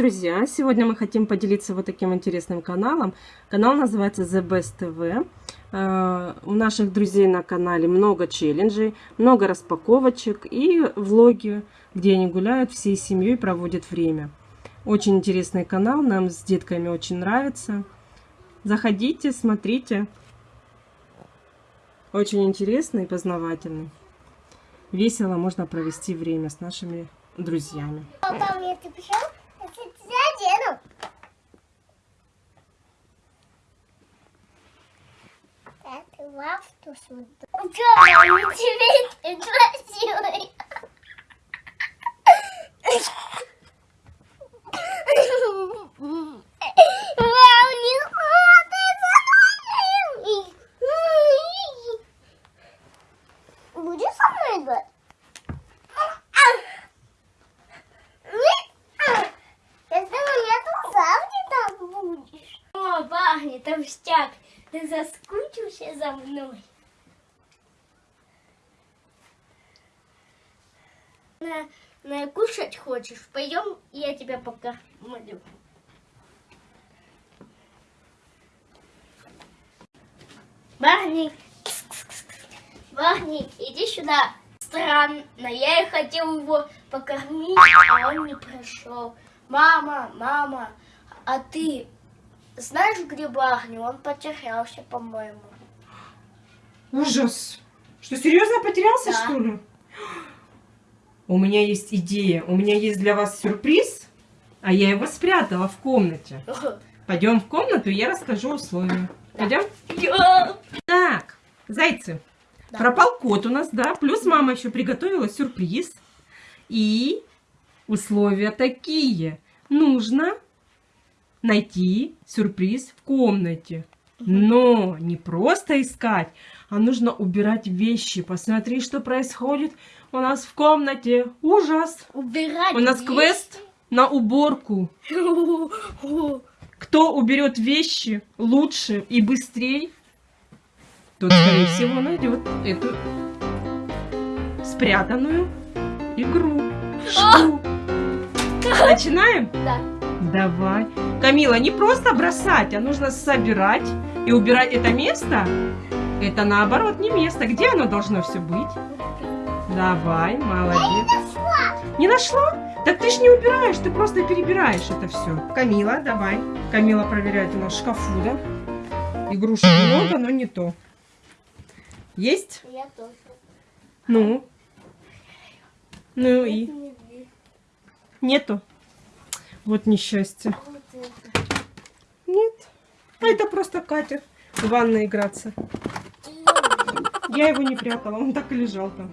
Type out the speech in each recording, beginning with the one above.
друзья! Сегодня мы хотим поделиться вот таким интересным каналом. Канал называется The Best TV. Э, у наших друзей на канале много челленджей, много распаковочек и влоги, где они гуляют всей семьей, проводят время. Очень интересный канал, нам с детками очень нравится. Заходите, смотрите. Очень интересный и познавательный. Весело можно провести время с нашими друзьями. Папа, мне ты пришел? Я тебя одену. Так, лавту сюда. Ура, тебе ты красивый. Вау, не смотри за мной. Будешь со мной играть? Если нету сам там будешь. О, пахнет толстяк. Ты заскучился за мной? На, на кушать хочешь? Пойдем, я тебя покормлю. Барни, Барни, иди сюда. Странно, я и хотел его покормить, а он не пришел. Мама, мама, а ты знаешь, где Барни? Он потерялся, по-моему. Ужас! Что, серьезно потерялся, Да. что ли? У меня есть идея. У меня есть для вас сюрприз, а я его спрятала в комнате. Пойдем в комнату, я расскажу условия. Пойдем? Так, зайцы. Да. Пропал кот у нас, да. Плюс мама еще приготовила сюрприз. И условия такие. Нужно найти сюрприз в комнате. Но не просто искать, а нужно убирать вещи. Посмотри, что происходит у нас в комнате. Ужас! Убирать У нас вещи? квест на уборку. Кто уберет вещи лучше и быстрее, тот, скорее всего, найдет эту спрятанную игру. Начинаем? Да. Давай. Камила, не просто бросать, а нужно собирать и убирать это место. Это наоборот не место. Где оно должно все быть? Давай, молодец. Не нашла? Так ты ж не убираешь, ты просто перебираешь это все. Камила, давай. Камила проверяет у нас шкафу, да? Игрушек много, но не то. Есть? Я тоже. Ну? Ну и? Нету? Вот несчастье. Нет. А это просто Катя в ванной играться. Я его не прятала, он так и лежал там.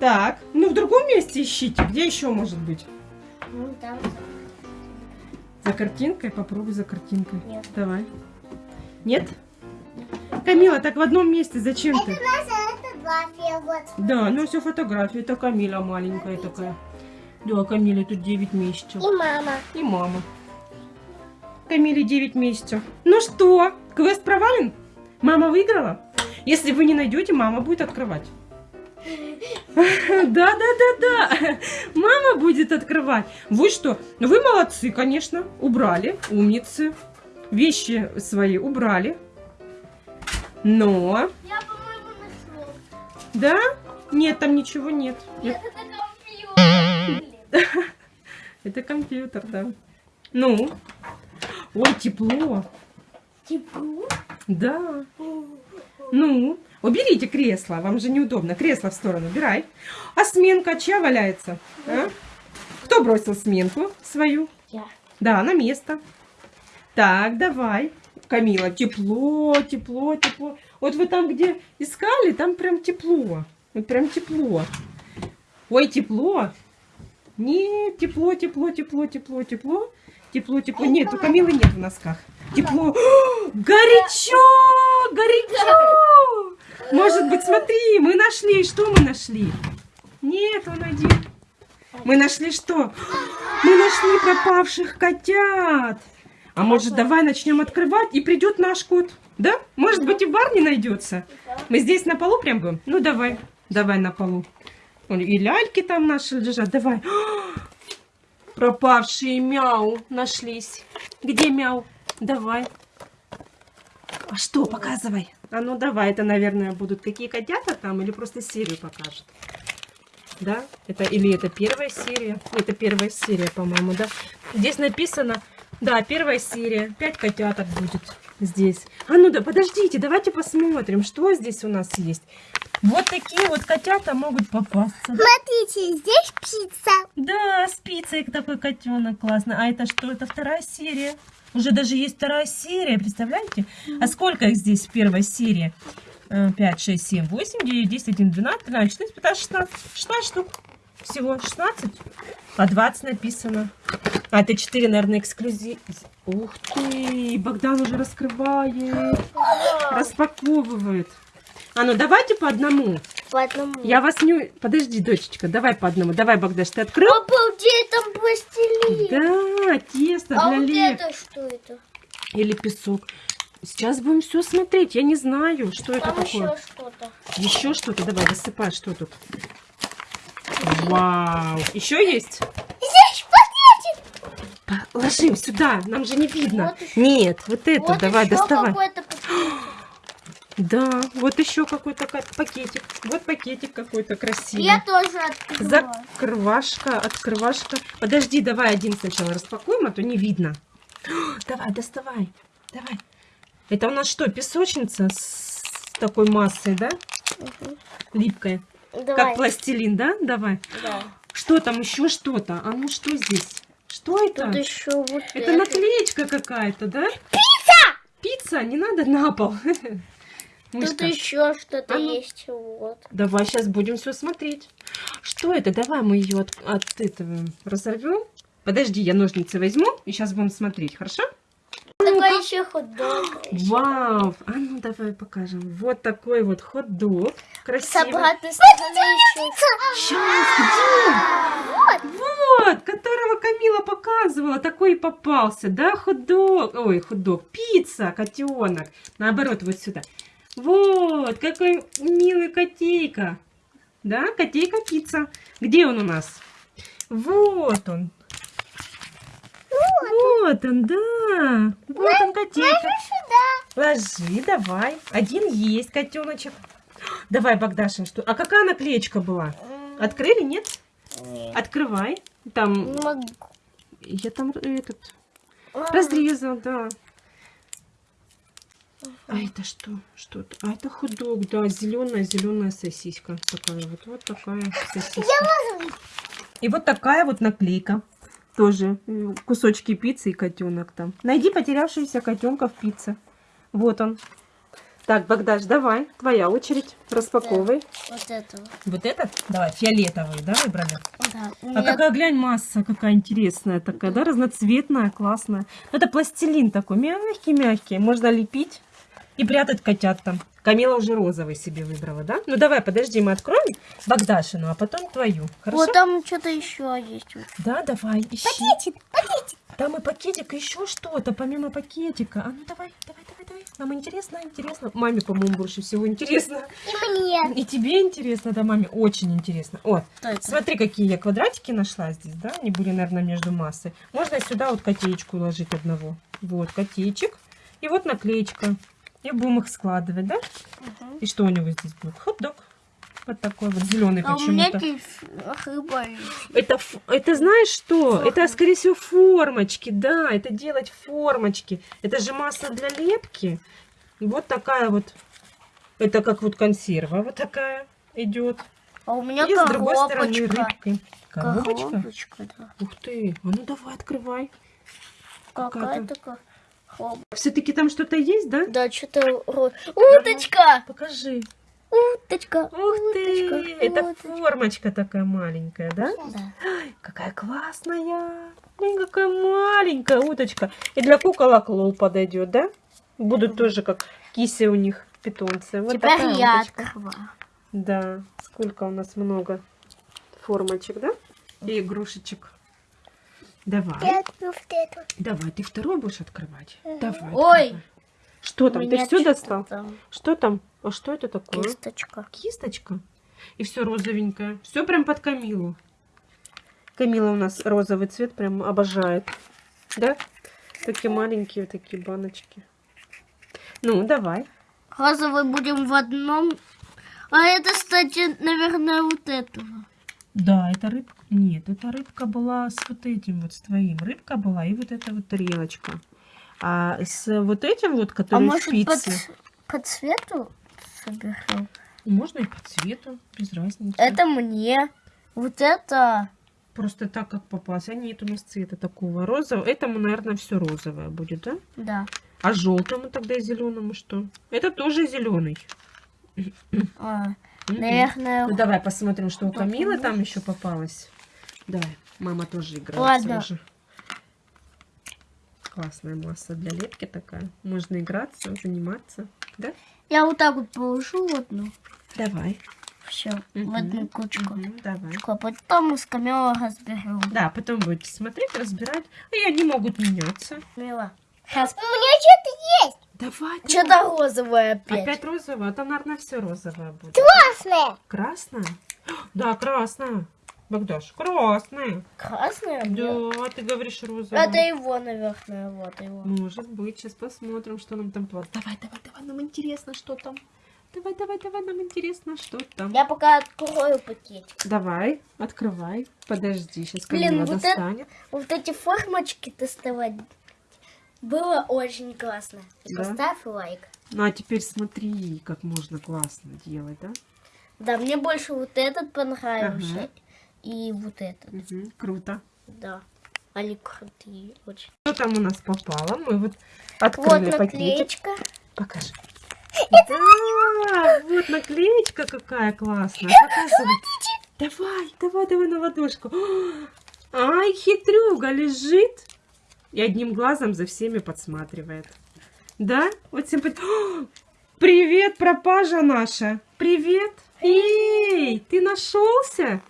Так, ну в другом месте ищите. Где еще может быть? Ну, там. За картинкой? Попробуй за картинкой. Нет. Давай. Нет? Камила, так в одном месте зачем ты? это два вот. Да, ну все фотографии. Это Камила маленькая такая. Да, Камиле тут 9 месяцев. И мама. И мама. Камиле 9 месяцев. Ну что, квест провален? Мама выиграла? Если вы не найдете, мама будет открывать. Да, да, да, да. Мама будет открывать. Вы что? Вы молодцы, конечно. Убрали. Умницы. Вещи свои убрали. Но... Я, по-моему. Да? Нет, там ничего нет. Нет. Это компьютер. Это компьютер, да. Ну? Ой, тепло. Тепло? Да. Ну, уберите кресло, вам же неудобно. Кресло в сторону убирай. А сменка чья валяется? а? Кто бросил сменку свою? Я. Да, на место. Так, давай. Камила, тепло, тепло, тепло. Вот вы там, где искали, там прям тепло. Вот прям тепло. Ой, тепло. Нет, тепло, тепло, тепло, тепло, тепло. Тепло, тепло. Нет, у Камилы нет в носках. Тепло. Горячо! Горячо! Может быть, смотри, мы нашли. Что мы нашли? Нет, он один. Мы нашли что? Мы нашли пропавших котят. А может, давай начнем открывать, и придет наш кот? Да? Может быть, и в бар не найдется? Мы здесь на полу прям будем? Ну, давай. Давай на полу. И ляльки там наши лежат. Давай. Пропавшие мяу нашлись. Где мяу? Давай. А что, показывай. А ну давай, это, наверное, будут какие котята там или просто серию покажет. Да? Это или это первая серия? Это первая серия, по-моему, да? Здесь написано, да, первая серия. Пять котяток будет здесь. А ну да, подождите, давайте посмотрим, что здесь у нас есть. Вот такие вот котята могут попасться. Смотрите, здесь птица. Да, с пиццей такой котенок классный. А это что? Это вторая серия. Уже даже есть вторая серия, представляете? А сколько их здесь в первой серии? Э, 5, 6, 7, 8, 9, 10, 11, 12, 13, 14, 15, 16. 16 штук. Всего 16. А 20 написано. А это 4, наверное, эксклюзив. Ух ты, Богдан уже раскрывает, распаковывает. А ну давайте по одному. По одному. Я вас не... Подожди, дочечка, давай по одному. Давай, Богдаш, ты открыл? Обалдеть, там пластилин. Да, тесто а для вот леп. это что это? Или песок. Сейчас будем все смотреть. Я не знаю, что это Там такое. еще что-то. Еще что-то. Давай, высыпай, что тут. Вау. Еще есть? Здесь пакетик. Ложим сюда. Нам же не видно. Вот. Нет, вот это. вот давай, доставай. Да, вот еще какой-то ка- пакетик. Вот пакетик какой-то красивый. Я тоже открываю. Закрывашка, открывашка. Подожди, давай один сначала распакуем, а то не видно. Давай, доставай. Давай. Это у нас что, песочница с такой массой, да? Мгм. Липкая. Давай. Как пластилин, да? Давай. Да. Что там еще что-то? А ну что здесь? Что это? Тут еще вот Это наклеечка какая-то, да? Пицца! Пицца, не надо на пол. Тут Мышка. еще что-то А ну. есть. Вот. Давай сейчас будем все смотреть. Что это? Давай мы ее от, от этого разорвем. Подожди, я ножницы возьму и сейчас будем смотреть, хорошо? Такой еще хот-дог. Вау! А ну давай покажем. Вот такой вот хот-дог. С Красивый. обратной стороны еще. Сейчас, где? Вот, которого Камила показывала, такой и попался, да, хот-дог, ой, хот-дог, пицца, котенок, наоборот, вот сюда. Вот, какой милый котейка, да, котейка-пицца. Где он у нас? Вот он. Вот он, да. Вот он, котейка. Ложи, давай. Один есть котеночек. Давай, Богдашин, что? А какая наклеечка была? Открыли, нет? Нет. Открывай. Там, я там этот, разрезал, да. А это что? Что это? А это худок, да, зеленая, зеленая сосиска. Такая вот, вот такая сосиска. И вот такая вот наклейка. Тоже м, кусочки пиццы и котенок там. Найди потерявшегося котенка в пицце. Вот он. Так, Богдаш, давай, твоя очередь. Распаковывай. Вот этого. Вот этот? Давай, фиолетовый, да, выбрали? Да. А какая, глянь, масса какая интересная такая, да, разноцветная, классная. Это пластилин такой, мягкий-мягкий, можно лепить и прятать котят там. Камила уже розовый себе выбрала, да? Ну, давай, подожди, мы откроем Богдашину, а потом твою, хорошо? Вот там что-то еще есть. Да, давай, ищи. Пакетик, пакетик. Там и пакетик, и еще что-то, помимо пакетика. А ну, давай, давай, давай, давай. Нам интересно, интересно. Маме, по-моему, больше всего интересно. И мне. И тебе интересно, да, маме? Очень интересно. Вот. Смотри, какие я квадратики нашла здесь, да? Они были, наверное, между массой. Можно сюда вот котеечку уложить одного. Вот, котеечек. И вот наклеечка. И будем их складывать, да? Мгм. И что у него здесь будет? Хот-дог. Вот такой вот зеленый А у меня почему-то. Это, это знаешь что? Форма. Это, скорее всего, формочки, да. Это делать формочки. Это же масса для лепки. И вот такая вот. Это как вот консерва вот такая идет. А у меня И с другой стороны коробочка. рыбкой. Коробочка? Коробочка, да. Ух ты, а ну давай, открывай. Какая-то коробочка. Все-таки там что-то есть, да? Да, что-то... Уточка! Покажи. Уточка! Ух ты, уточка, это уточка. формочка такая маленькая, да? Да. Какая классная. Блин, какая маленькая уточка. И для куколок лол подойдет, да? Будут тоже как киси у них питомцы. Вот Теперь такая я уточка. Да, сколько у нас много формочек, да? И игрушечек. Давай, открою вот эту. давай, ты второй будешь открывать? Давай. Ой. открывай. Что там? Ты все что-то достал? там. Что там? А что это такое? Кисточка. Кисточка. И все розовенькое. Все прям под Камилу. Камила у нас розовый цвет прям обожает. Да? Такие маленькие такие баночки. Ну, давай. Розовый будем в одном. А это, кстати, наверное, вот этого. Да, это рыбка. Нет, эта рыбка была с вот этим вот, с твоим. Рыбка была и вот эта вот тарелочка. А с вот этим вот, А который может по, спицы, ц- по цвету соберем? можно и по цвету, без разницы. Это мне. Вот это. Просто так, как попалось. А нет у нас цвета такого розового. Этому, наверное, все розовое будет, да? Да. А желтому тогда и зеленому что? Это тоже зеленый. А, наверное. Ну давай посмотрим, что у Камилы там еще попалось. Давай, мама тоже играет. Ладно. тоже. Классная масса для лепки такая. Можно играться, заниматься. Да? Я вот так вот положу одну. Давай. Все, в Мгм. одну кучку. Давай. А потом мы с Камилой разберем. Да, потом будете смотреть, разбирать. И они могут меняться. Камила. Сейчас. У меня что-то есть. Давай. Что-то розовое опять. Опять розовое? А там, наверное, все розовое будет. Красное. Красное? Да, красное. Богдаш. Красное? Нет. Да, ты говоришь розовое. Это его, наверное, вот его. Может быть, сейчас посмотрим, что нам там платят. Давай, давай, давай, нам интересно, что там. Давай, давай, давай, нам интересно, что там. Я пока открою пакетик. Давай, открывай. Подожди, сейчас Блин, вот это-. Вот эти формочки доставать было очень классно. Да? Поставь лайк. Ну, а теперь смотри, как можно классно делать, да? Да, мне больше вот этот понравился. Ага. И вот этот. Мгм, круто. Да. Они крутые очень. Что там у нас попало? Мы вот Вот открыли пакетик. наклеечка. Покажи. Да, вот наклеечка какая классная. Показывай. Давай, давай, давай на ладошку. Ай, хитрюга лежит и одним глазом за всеми подсматривает. Да? Вот всем Привет, пропажа наша. Привет. Эй, ты нашелся?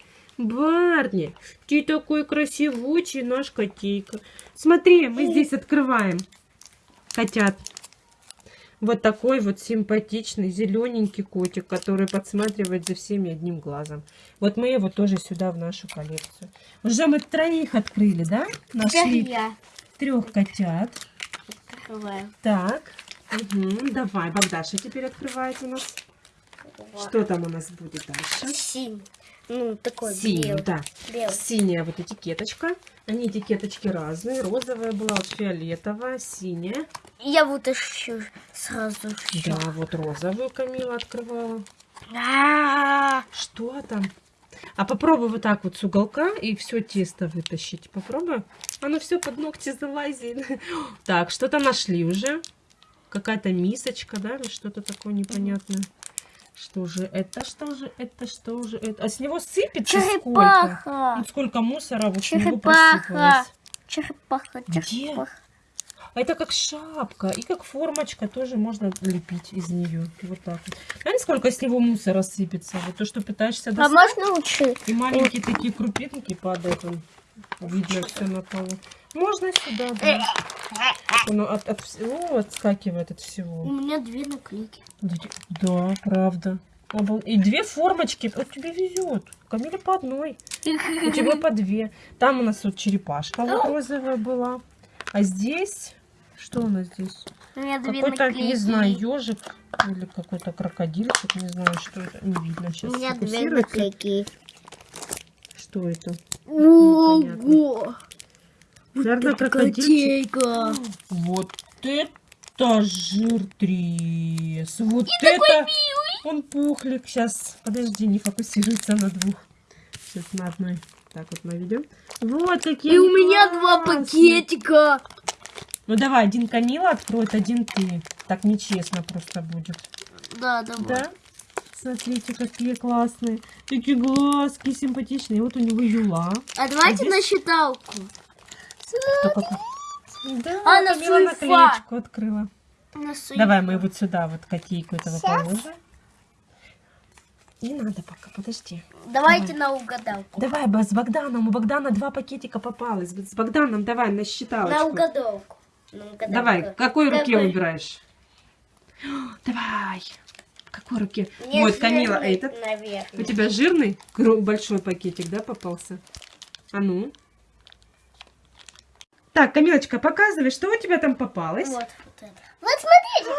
Барни, ты такой красивучий наш котейка. Смотри, мы здесь открываем котят. Вот такой вот симпатичный зелененький котик, который подсматривает за всеми одним глазом. Вот мы его тоже сюда в нашу коллекцию. Уже мы троих открыли, да? Нашли я трех котят. открываю. Так, Мгм, давай, Богдаша теперь открывает у нас. Вот. Что там у нас будет дальше? Синий. Ну, такой Синий, белый. да. Белый. Синяя вот этикеточка. Они этикеточки разные. Розовая была, вот фиолетовая, синяя. Я вот ищу сразу всё. Да, вот розовую Камила открывала. А, Что там? А попробуй вот так вот с уголка и все тесто вытащить. Попробуй. Оно все под ногти залазит. Так, что-то нашли уже. Какая-то мисочка, да, или что-то такое непонятное. Что же это? Что же это? Что же это? А с него сыпется сколько? Черепаха. Вот сколько мусора вот с него Черепаха. посыпалось. Черепаха, Где? черепаха. А это как шапка и как формочка тоже можно лепить из нее. Вот так вот. Знаете, сколько с него мусора сыпется? Вот то, что пытаешься А достать. можно лучше? И маленькие такие крупинки падают. Видно все на полу. Можно сюда, да. Оно от, от всего отскакивает от У всего. меня две наклейки. Да, правда. И две формочки. Вот тебе везет. Камиле по одной. У тебя по две. Там у нас вот черепашка вот розовая была. А здесь... Что у нас здесь? У Какой-то, не знаю, ежик или какой-то крокодильчик. Не знаю, что это. Не видно У сейчас. меня две наклейки. Что это? Ого! Наверное, крокодильчик. Вот это жиртрес. Вот это... Он пухлик. Сейчас, подожди, не фокусируется на двух. Сейчас на одной. Так вот наведем. Вот такие И у меня два пакетика. Ну давай, один Камила откроет, один ты. Так нечестно просто будет. Да, давай. Да? Смотрите, какие классные. Такие глазки симпатичные. Вот у него юла. А давайте здесь- на считалку. Кто? Да, А, на Камила сульфа. наклеечку открыла. Давай мы вот сюда вот котейку этого положим. Не надо пока, подожди. Давайте на угадалку. Давай, с Богданом. У Богдана два пакетика попалось. С Богданом давай на считалочку. На угадалку. На угадалку. Давай, какой руке Какой? выбираешь? Давай. Какой руке? Мне вот, Камила, этот. У наверное. тебя жирный, большой пакетик, да, попался? А ну. Так, Камилочка, показывай, что у тебя там попалось. Вот, вот это. Вот смотрите,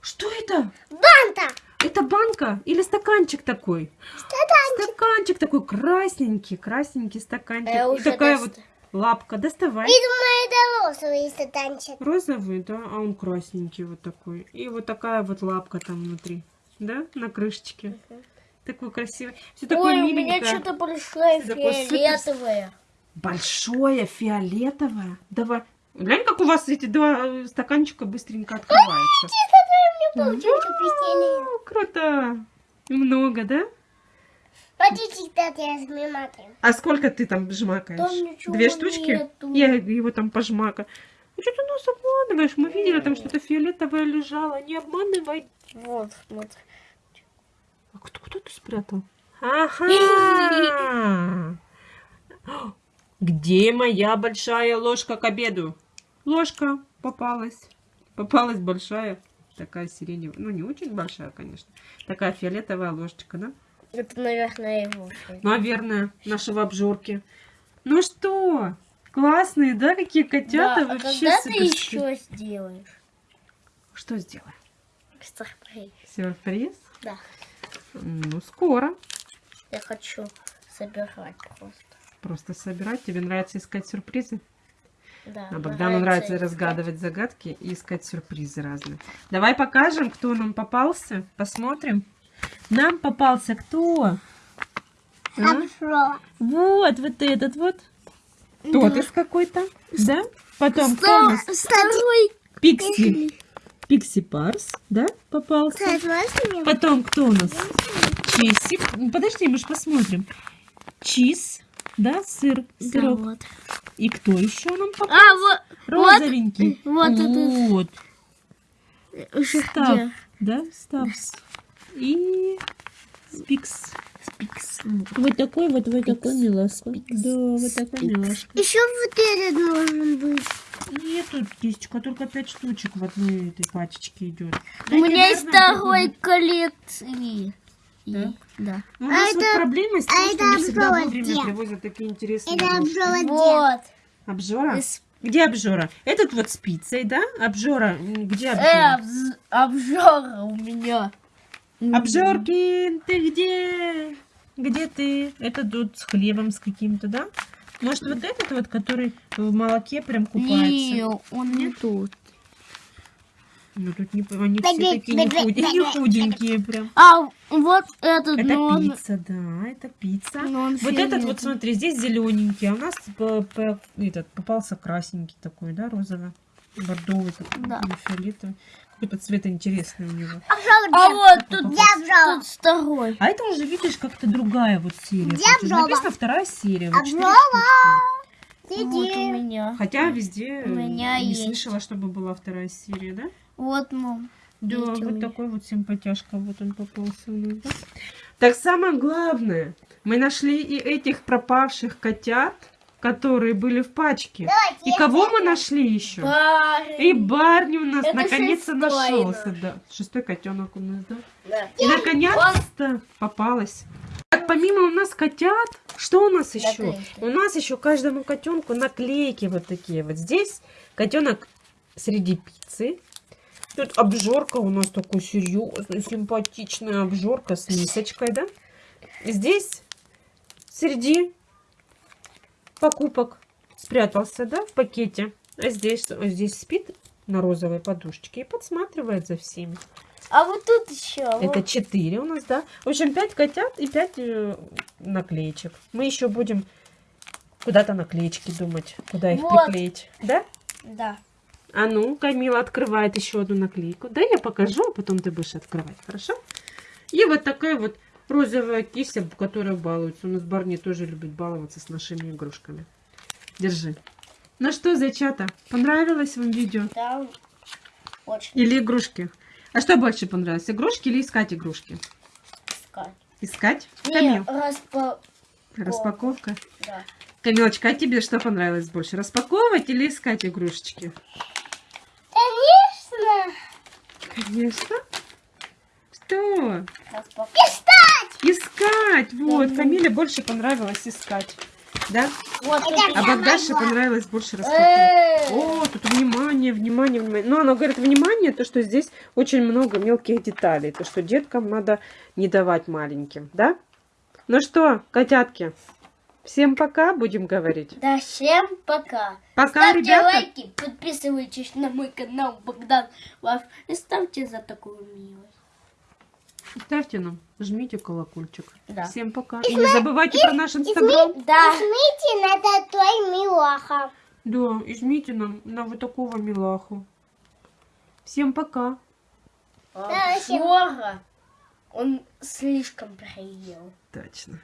Что это? банта. Это банка или стаканчик такой? Стаканчик такой красненький, красненький стаканчик. Я И такая доста- вот лапка. Доставай. думаю, это розовый стаканчик. Розовый, да, а он красненький вот такой. И вот такая вот лапка там внутри, да, на крышечке. Такой красивый. Все такое Ой, у меня что-то супер- фиолетовое. Большое, фиолетовое. Давай. Глянь, как у вас эти два э, стаканчика быстренько открываются. О, Круто. Много, да? А сколько ты там жмакаешь? Две штучки? нету. Я его там пожмака. Ну что ты нас обманываешь? Мы видели, там что-то фиолетовое лежало. Не обманывай. Вот, вот. А кто, кто ты спрятал? Ага. Где моя большая ложка к обеду? Ложка попалась. Попалась большая. Такая сиреневая. Ну, не очень большая, конечно. Такая фиолетовая ложечка, да? Это, наверное, его. Наверное, нашего обжорки. Ну что, классные, да, какие котята Да, а вообще когда ты еще сделаешь? Что сделаем? Сюрприз. Сюрприз? Да. Ну, скоро. Я хочу собирать просто. Просто собирать. Тебе нравится искать сюрпризы? Да. А Богдану нравится искать. разгадывать загадки и искать сюрпризы разные. Давай покажем, кто нам попался. Посмотрим. Нам попался кто? А? Вот, вот этот вот. Тот из какой-то. Да? Потом кто у нас? Второй. Пикси. Пикси Парс, да, попался. Потом кто у нас? Чизик. Ну, Подожди, мы же посмотрим. Чиз, да, сыр, сырок. вот. И кто еще нам попался? А, вот. Розовенький. вот. Вот. Уже Став, где? да, Ставс. И Спикс. Спикс. Вот такой вот, вот такой милашка. Да, вот такой милашка. Еще вот этот должен быть. Нет, тут кисточка, только пять штучек в одной этой пачечке идет. У меня есть второй коллекции. Да? Да. У нас вот это- проблема с а тем, что это не всегда обжора вовремя где? привозят такие интересные игрушки. Вот. Обжора? Из- Где обжора? Этот вот с пиццей, да? Обжора. Где Э, обжора? обз- обжора у меня. Обжоркин, ты где? Где ты? Это тут с хлебом с каким-то, да? Может, вот этот вот, который в молоке прям купается? Не, он не тут. Ну, тут не, они все такие не, худ- не худенькие прям. А вот этот, Это но он... пицца, да, это пицца. но он Вот этот вот, фиолетовый. смотри, здесь зелененький, а у нас по- по- этот, попался красненький такой, да, розовый, бордовый такой, Да. или фиолетовый. Какой-то цвет интересный у него. А вот тут, Я тут второй. А это уже, видишь, как-то другая вот серия. Где Тут обжора? Написано вторая серия. вот четыре Обжора! штучки. Вот у меня. Хотя везде У меня не есть. слышала, чтобы была вторая серия, да? Вот, мам. Да, вот меня. такой вот симпатяшка, вот он попался у нас. да? Так самое главное, мы нашли и этих пропавших котят, которые были в пачке. И кого мы нашли еще? И Парень. Барни у нас наконец-то нашелся, наш. да. Шестой котенок у нас, да. Да. И наконец-то попалась. Так, помимо у нас котят, что у нас еще? Наклейки. У нас еще каждому котенку наклейки вот такие. Вот здесь котенок среди пиццы. Тут обжорка у нас такой серьезная, симпатичная обжорка с мисочкой, да? Здесь среди покупок спрятался, да, в пакете. А здесь, а здесь спит на розовой подушечке и подсматривает за всеми. А вот тут еще. Это 4 у нас, да? В общем, 5 котят и 5 наклеечек. Мы еще будем куда-то наклеечки думать, куда их Вот. приклеить. Да? Да. А ну, Камила открывает еще одну наклейку. Да, я покажу, а потом ты будешь открывать, хорошо? И вот такая вот розовая кися, которая балуется. У нас Барни тоже любит баловаться с нашими игрушками. Держи. Ну что, зайчата, понравилось вам видео? Да. Очень Или игрушки? А что больше понравилось, игрушки или искать игрушки? искать. Искать? Не, Камил, распа... распаковка. Да. Камилочка, а тебе что понравилось больше? Распаковывать или искать игрушечки? Конечно. Что? Распаковка. Искать! Вот, Да. Камиле больше понравилось искать. Да? Вот. А Богдаше могла. понравилось больше распаковка. Э, О, тут внимание, внимание, внимание. Ну, она говорит, внимание, то, что здесь очень много мелких деталей. То, что деткам надо не давать маленьким, да? Ну что, котятки, всем пока, будем говорить. Да, всем пока. Пока, ставьте ребята. лайки, подписывайтесь на мой канал Богдан Лав и ставьте за такую милость. Ставьте нам, жмите колокольчик. Да. Всем пока. И не забывайте про наш инстаграм. Да. Жмите на татой милаха. Да, и жмите нам на вот такого милаху. Всем пока. А Да, всем- он слишком приел. Точно.